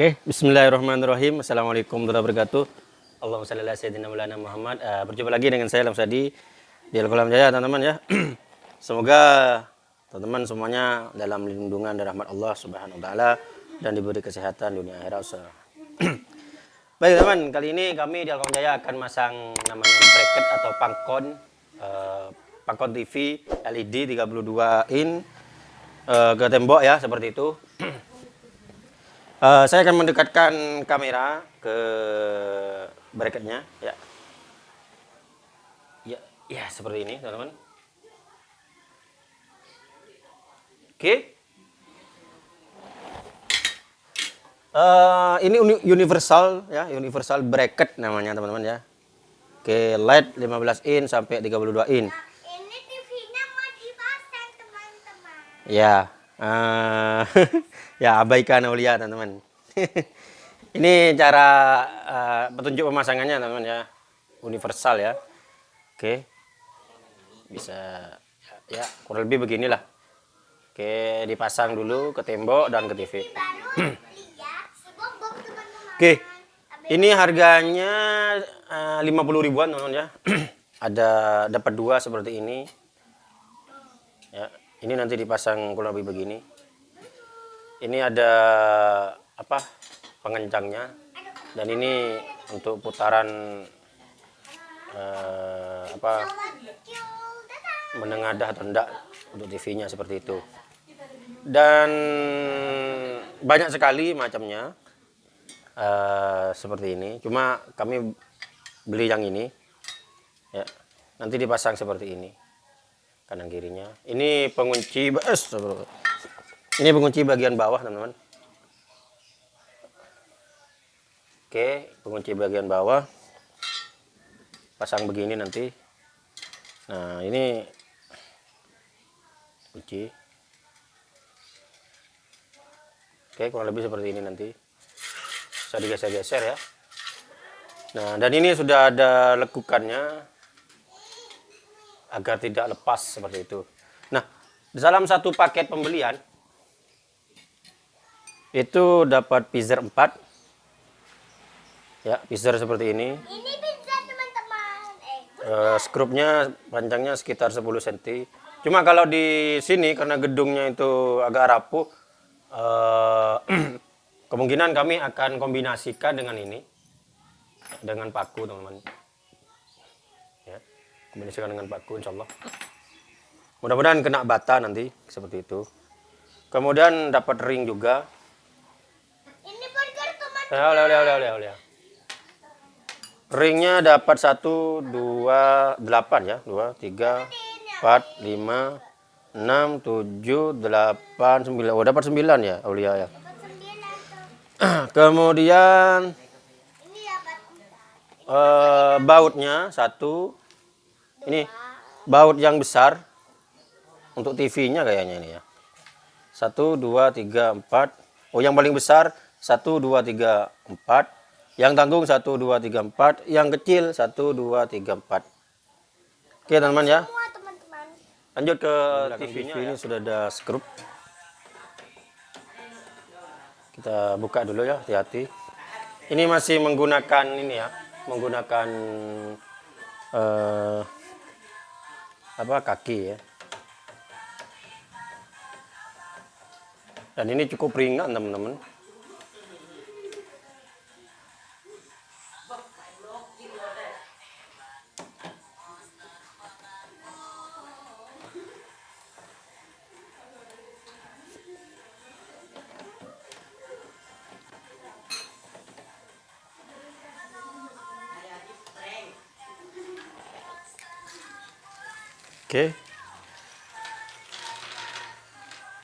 Oke, bismillahirrahmanirrahim. Assalamualaikum warahmatullahi wabarakatuh. Allahumma Muhammad. Uh, berjumpa lagi dengan saya Lamsadi di Al-Qalam Jaya, teman-teman ya. Semoga teman-teman semuanya dalam lindungan dan rahmat Allah Subhanahu wa taala dan diberi kesehatan dunia akhirat. Baik teman, kali ini kami di Al-Qalam Jaya akan masang namanya bracket atau pangkon uh, pangkon TV LED 32 in uh, ke tembok ya seperti itu. Uh, saya akan mendekatkan kamera ke bracketnya ya. Ya, ya seperti ini, teman-teman. Oke. Uh, ini universal ya, universal bracket namanya, teman-teman ya. Oke, LED 15 in sampai 32 in. Nah, ini TV-nya mau dipasang, teman-teman. Ya. Uh, ya abaikan Aulia teman-teman. ini cara uh, petunjuk pemasangannya teman-teman ya. Universal ya. Oke. Bisa ya, kurang lebih beginilah. Oke, dipasang dulu ke tembok dan ke TV. Oke. Ini harganya uh, 50 ribuan teman-teman ya. Ada dapat dua seperti ini. Ya, ini nanti dipasang kurang lebih begini ini ada apa pengencangnya. Dan ini untuk putaran eh, apa menengadah atau enggak untuk TV-nya seperti itu. Dan banyak sekali macamnya eh, seperti ini. Cuma kami beli yang ini ya. Nanti dipasang seperti ini kanan kirinya. Ini pengunci bas ini pengunci bagian bawah teman-teman. Oke pengunci bagian bawah. Pasang begini nanti. Nah ini kunci. Oke kurang lebih seperti ini nanti. Bisa digeser-geser ya. Nah dan ini sudah ada lekukannya agar tidak lepas seperti itu. Nah, dalam satu paket pembelian itu dapat pizer 4. Ya, pizer seperti ini. Ini teman-teman. Eh, uh, skrupnya panjangnya sekitar 10 cm. Cuma kalau di sini karena gedungnya itu agak rapuh, uh, kemungkinan kami akan kombinasikan dengan ini dengan paku teman-teman kombinasikan dengan paku insya Allah mudah-mudahan kena bata nanti seperti itu kemudian dapat ring juga ya oleh oleh oleh oleh oleh ringnya dapat satu dua delapan ya. Dua tiga empat lima enam tujuh delapan sembilan. Oh dapat sembilan ya Aulia ya. Kemudian uh, bautnya satu. Ini baut yang besar untuk TV-nya kayaknya ini ya. Satu, dua, tiga, empat. Oh, yang paling besar satu, dua, tiga, empat. Yang tanggung satu, dua, tiga, empat. Yang kecil satu, dua, tiga, empat. Oke, teman-teman ya. semua teman-teman. Lanjut ke TV-nya. TV ini sudah ada skrup. Kita buka dulu ya, hati-hati. Ini masih menggunakan ini ya, menggunakan uh, apa kaki ya dan ini cukup ringan teman-teman Oke.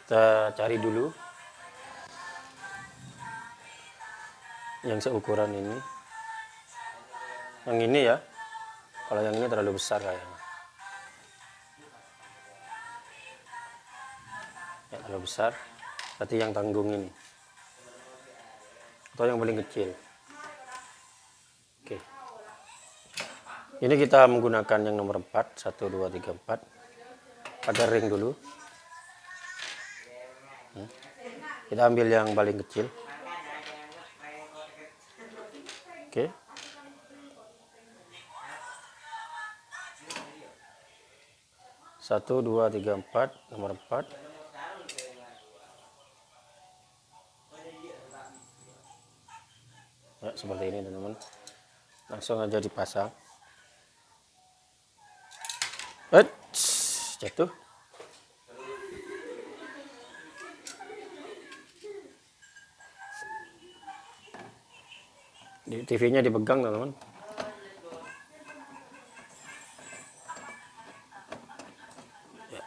Kita cari dulu yang seukuran ini. Yang ini ya. Kalau yang ini terlalu besar kayaknya. Ya, terlalu besar. Berarti yang tanggung ini. Atau yang paling kecil. ini kita menggunakan yang nomor 4 1 2 3 4 pada ring dulu. Hmm. Kita ambil yang paling kecil. Oke. Satu dua tiga empat. Nomor empat. Ya, seperti ini teman-teman. Langsung aja dipasang. Eits, jatuh. Di TV-nya dipegang teman-teman. Ya.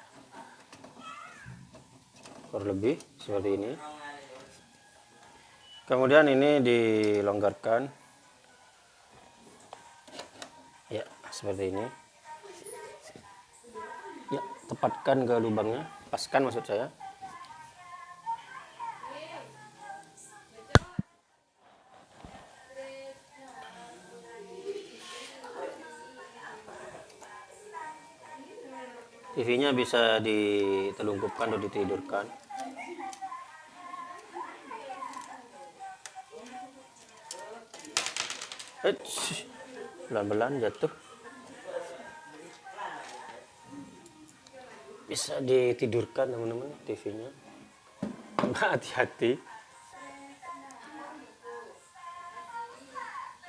Kurang lebih seperti ini. Kemudian ini dilonggarkan. Ya, seperti ini. Tepatkan ke lubangnya, paskan maksud saya. TV-nya bisa ditelungkupkan atau ditidurkan. Pelan-pelan jatuh. Bisa ditidurkan teman-teman TV-nya. Hati-hati.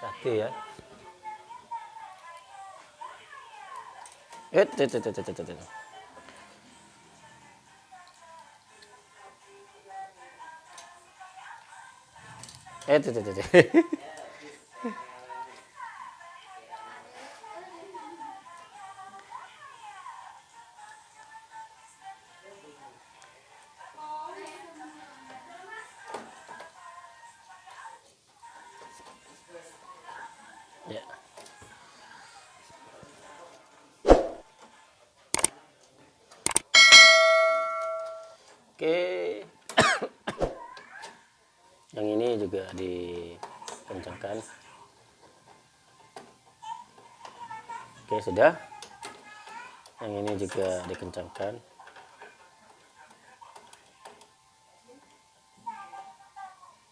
Hati ya. Eh, tuh, tuh, tuh, tuh. Eh, tuh, tuh, tuh. Yang ini juga dikencangkan. Oke, sudah. Yang ini juga dikencangkan.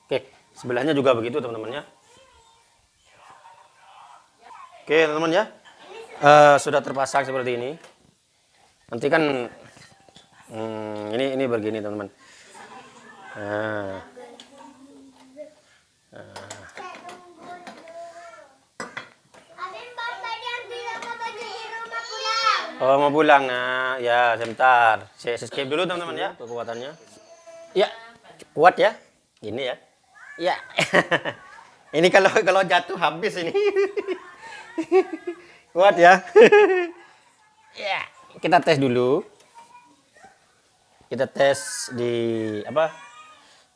Oke, sebelahnya juga begitu teman-teman ya. Oke, teman-teman ya. Eh, sudah terpasang seperti ini. Nanti kan hmm, ini ini begini, teman-teman. Nah, Abang bapak yang bilang mau baju di rumah pulang. Oh mau pulang. Nah, ya sebentar. Saya skip dulu teman-teman ya kekuatannya. Ya, kuat ya. Ini ya. Ya. ini kalau kalau jatuh habis ini. kuat ya. ya, kita tes dulu. Kita tes di apa?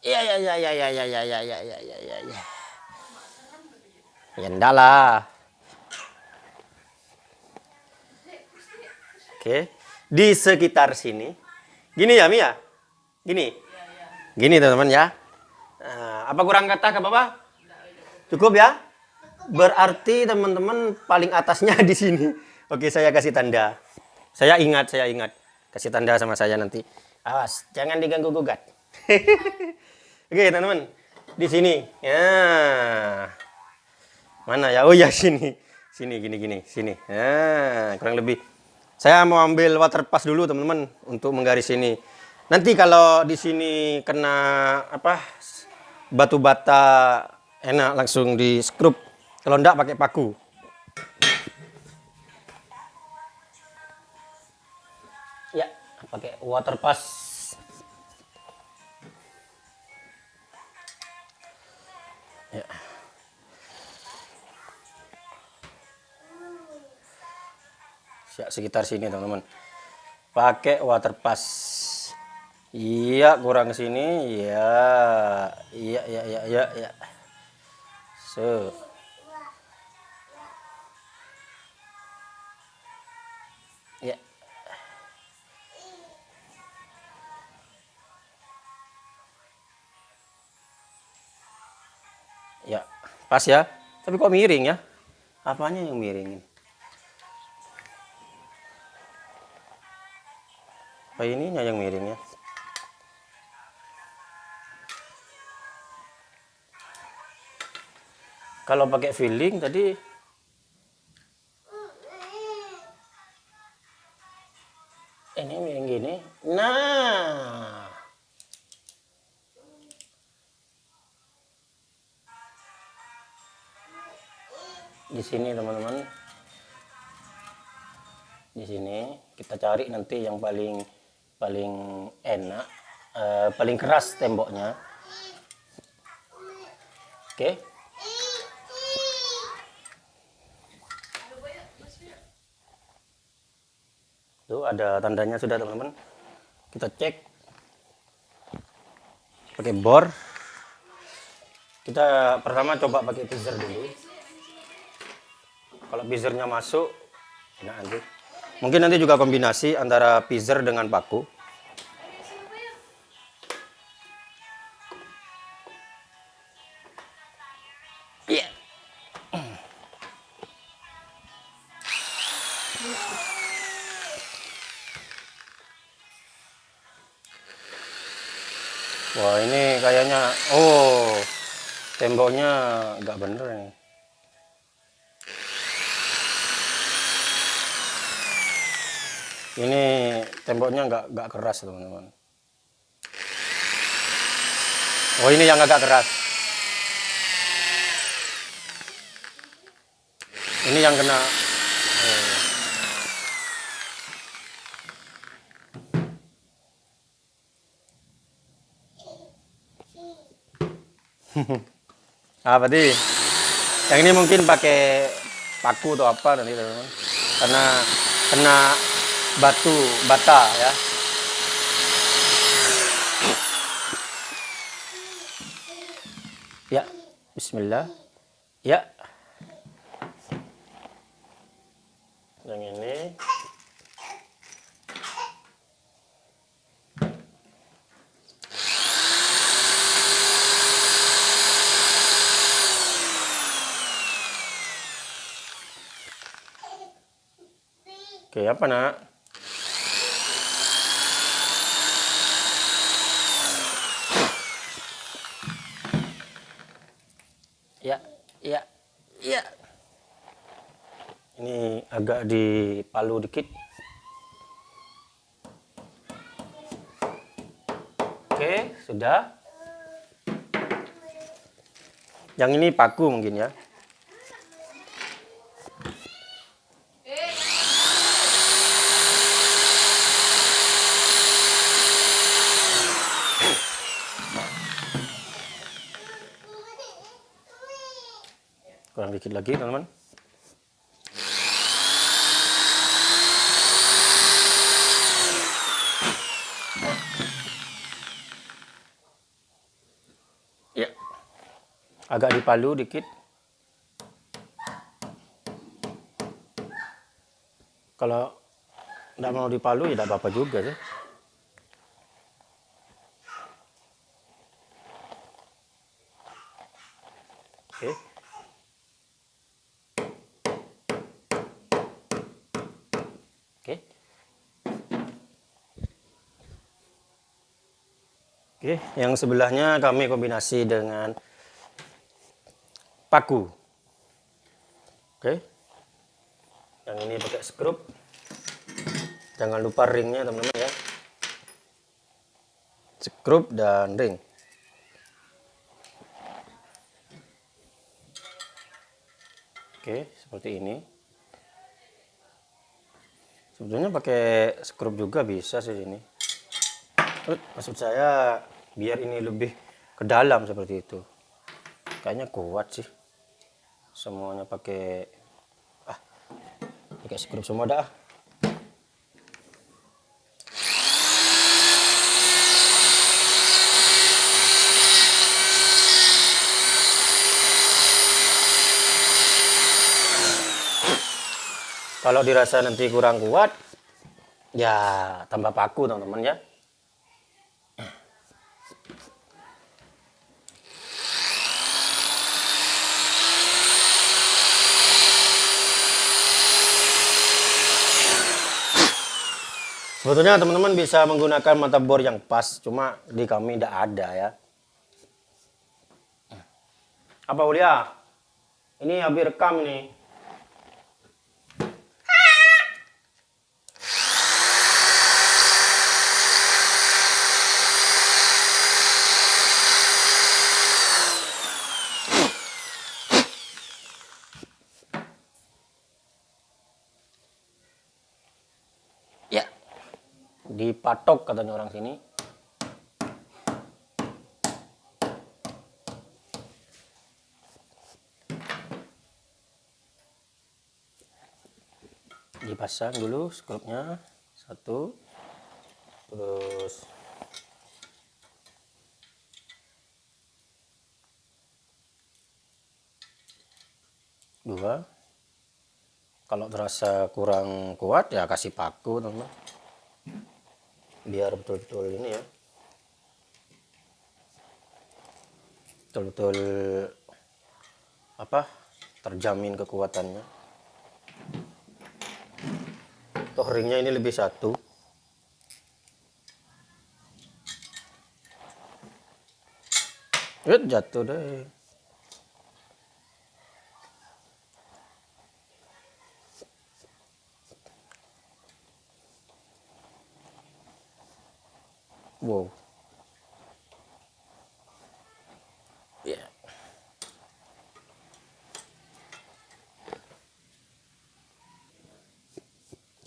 Ya ya ya ya ya ya ya ya ya ya ya ya ya. Ya enggak lah. Oke. Di sekitar sini. Gini ya, Mia? Gini. Gini, teman-teman ya. Nah, apa kurang kata ke Bapak? Cukup ya? Berarti teman-teman paling atasnya di sini. Oke, saya kasih tanda. Saya ingat, saya ingat. Kasih tanda sama saya nanti. Awas, jangan diganggu gugat. Oke, teman-teman. Di sini. Ya. Mana ya? Oh ya, sini. Sini, gini, gini. Sini. Nah, kurang lebih. Saya mau ambil water pass dulu, teman-teman. Untuk menggaris ini. Nanti kalau di sini kena apa batu bata enak langsung di skrup. Kalau enggak pakai paku. Ya, pakai water pass. Ya. Ya, sekitar sini teman-teman. Pakai water pass. Iya, kurang sini. Iya. Iya, iya, iya, iya, iya. So. Ya. Ya, pas ya. Tapi kok miring ya? Apanya yang miring ini? apa ininya yang miringnya kalau pakai feeling tadi ini miring gini. Nah di sini teman-teman. Di sini kita cari nanti yang paling paling enak eh, paling keras temboknya. Oke. Tuh ada tandanya sudah teman-teman. Kita cek. Pakai bor. Kita pertama coba pakai pizer dulu. Kalau pizernya masuk enak nanti. Mungkin nanti juga kombinasi antara pizer dengan paku temboknya nggak bener nih. Ini temboknya nggak nggak keras teman-teman. Oh ini yang agak keras. Ini yang kena. Oh. ah berarti yang ini mungkin pakai paku atau apa nanti teman-teman. Karena kena batu bata ya. Ya, Bismillah. Ya. Yang ini. Oke, apa nak? Ya, ya, ya. Ini agak dipalu dikit. Oke, sudah. Yang ini paku mungkin ya. Kurang dikit lagi, teman-teman. Ya. Agak dipalu dikit. Kalau tidak mau dipalu ya tidak apa-apa juga sih. Oke. Oke. Oke, yang sebelahnya kami kombinasi dengan paku. Oke. Yang ini pakai skrup. Jangan lupa ringnya teman-teman ya. Skrup dan ring. Oke, seperti ini. Sebetulnya pakai skrup juga bisa sih ini. Maksud saya biar ini lebih ke dalam seperti itu. Kayaknya kuat sih. Semuanya pakai ah pakai skrup semua dah. Kalau dirasa nanti kurang kuat, ya tambah paku teman-teman ya. Sebetulnya teman-teman bisa menggunakan mata bor yang pas, cuma di kami tidak ada ya. Apa Ulia? Ini habis rekam ini. Dipatok katanya orang sini. Dipasang dulu skrupnya satu. Terus. Dua. Kalau terasa kurang kuat ya kasih paku teman biar betul-betul ini ya. Betul-betul apa terjamin kekuatannya. Toh ringnya ini lebih satu. Yut, jatuh deh Wow. Ya.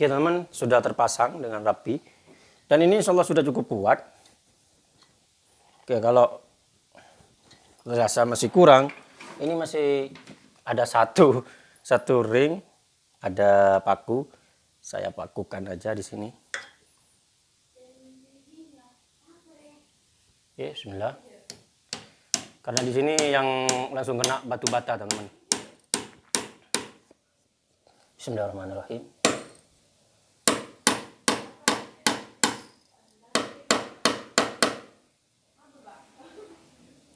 Oke teman-teman, sudah terpasang dengan rapi. Dan ini insya Allah sudah cukup kuat. Oke, kalau rasa masih kurang, ini masih ada satu satu ring, ada paku. Saya pakukan aja di sini. Oke, bismillah. Karena di sini yang langsung kena batu bata, teman-teman. Bismillahirrahmanirrahim.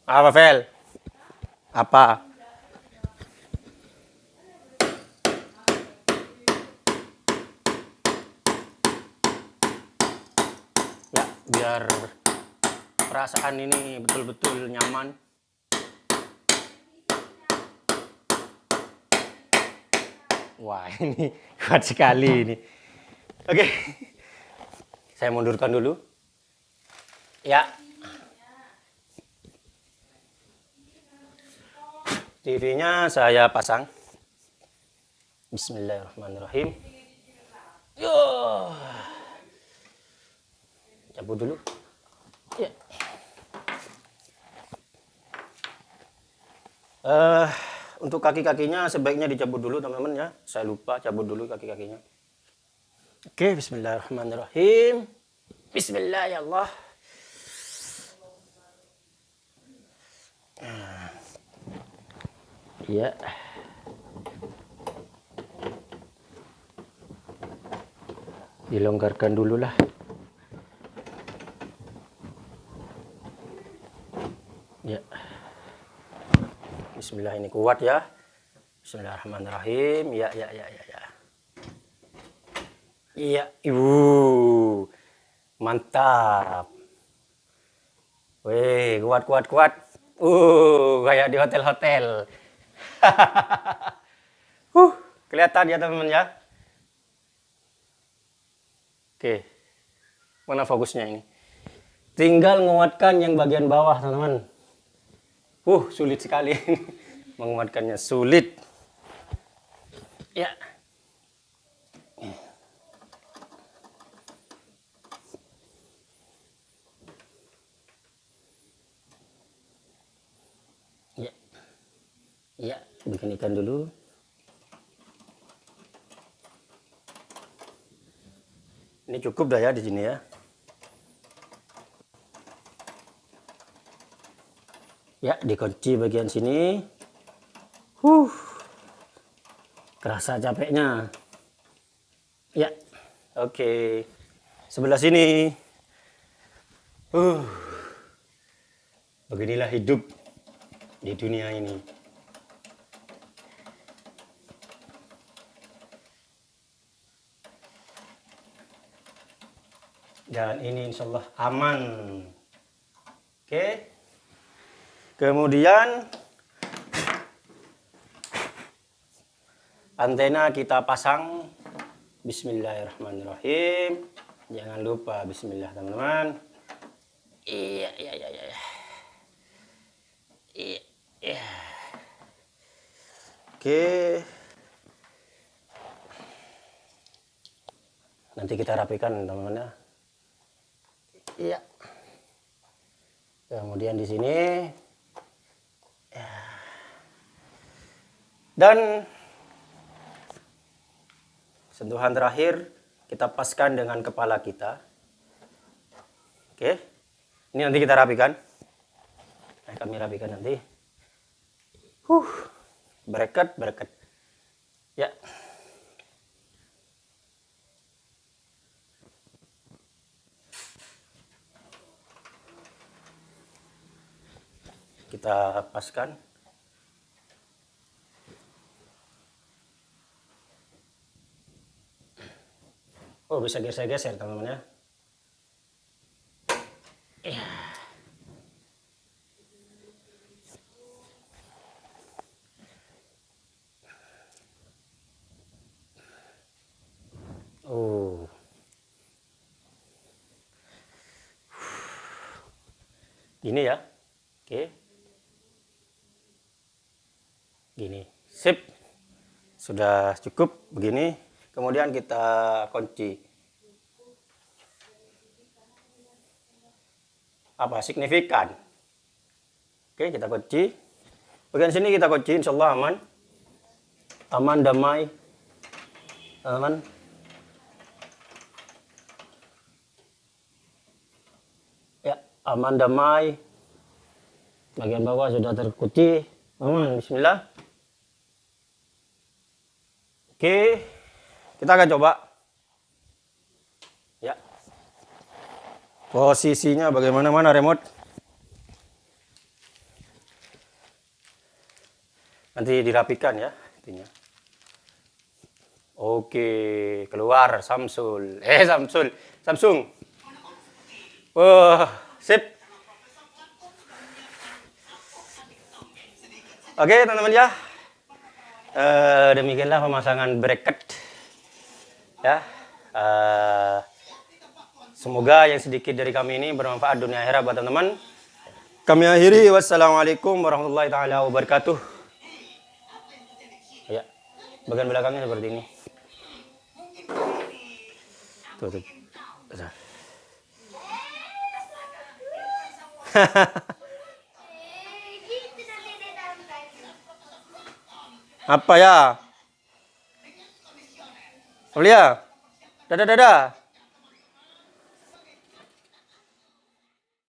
Apa, Vel? Apa? Ya, biar perasaan ini betul-betul nyaman. Wah, ini kuat sekali ini. Oke. Saya mundurkan dulu. Ya, TV-nya saya pasang. Bismillahirrahmanirrahim. Yo. Cabut dulu. Ya. Eh, untuk kaki-kakinya sebaiknya dicabut dulu teman-teman ya. Saya lupa cabut dulu kaki-kakinya. Oke, bismillahirrahmanirrahim. Bismillah ya. Dilonggarkan dulu lah. Ya. Bismillah ini kuat ya. Bismillahirrahmanirrahim. Ya, ya, ya, ya, ya. Iya, ibu. Mantap. Wih, kuat, kuat, kuat. Uh, kayak di hotel-hotel. uh, kelihatan ya teman-teman ya. Oke. Mana fokusnya ini? Tinggal menguatkan yang bagian bawah, teman-teman. Uh, sulit sekali menguatkannya, sulit. Ya. Ya. Ya, bikin ikan dulu. Ini cukup dah ya di sini ya. Ya, dikunci bagian sini. Huh. Kerasa capeknya. Ya. Oke. Sebelah sini. Uh. Beginilah hidup di dunia ini. Dan ini insya Allah aman. Oke. Kemudian antena kita pasang. Bismillahirrahmanirrahim. Jangan lupa Bismillah teman-teman. Iya, iya, iya, iya. Iya, iya. Oke. Nanti kita rapikan teman-teman ya. Iya. Kemudian di sini. Ya. Dan sentuhan terakhir kita paskan dengan kepala kita. Oke. Ini nanti kita rapikan. Nah, kami rapikan nanti. Huh. Bereket, bereket. Ya. Kita paskan. Oh, bisa geser-geser teman-teman ya. Iya. Oh. Gini ya. Oke. Gini. Sip. Sudah cukup begini. Kemudian kita kunci. Apa? Signifikan. Oke, kita kunci. Bagian sini kita kunci, insya Allah aman. Aman, damai. Teman-teman. Ya, aman, damai. Bagian bawah sudah terkunci. Aman, bismillah. Oke, kita akan coba. Ya. Posisinya bagaimana mana remote? Nanti dirapikan ya intinya. Oke, keluar Samsul. Eh, Samsul. Samsung. Wah, sip. Oke, teman-teman ya. Eh, demikianlah pemasangan bracket. Ya. Eh, semoga yang sedikit dari kami ini bermanfaat dunia akhirat buat teman-teman. Kami akhiri. Wassalamualaikum warahmatullahi taala wabarakatuh. Ya. Bagian belakangnya seperti ini. Tuh. Tuh. Eh, gitu nanti di dalam kayu. Apa ya? Aulia dadah dadah